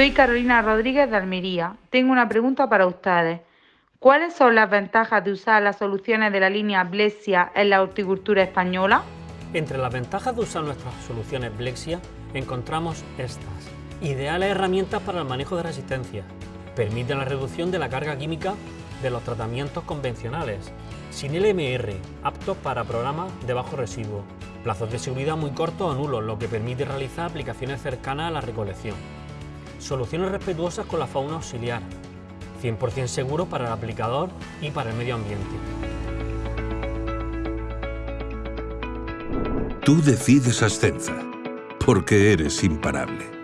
Soy Carolina Rodríguez de Almería. Tengo una pregunta para ustedes. ¿Cuáles son las ventajas de usar las soluciones de la línea Blexia en la horticultura española? Entre las ventajas de usar nuestras soluciones Blexia encontramos estas. Ideales herramientas para el manejo de resistencia. Permiten la reducción de la carga química de los tratamientos convencionales. Sin LMR, aptos para programas de bajo residuo. Plazos de seguridad muy cortos o nulos, lo que permite realizar aplicaciones cercanas a la recolección. Soluciones respetuosas con la fauna auxiliar. 100% seguro para el aplicador y para el medio ambiente. Tú decides Ascenza, porque eres imparable.